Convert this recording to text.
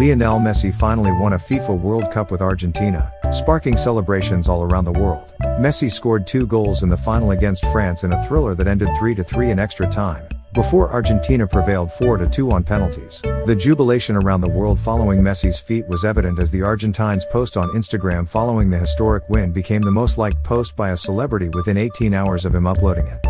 Lionel Messi finally won a FIFA World Cup with Argentina, sparking celebrations all around the world. Messi scored two goals in the final against France in a thriller that ended 3-3 in extra time, before Argentina prevailed 4-2 on penalties. The jubilation around the world following Messi's feat was evident as the Argentines' post on Instagram following the historic win became the most liked post by a celebrity within 18 hours of him uploading it.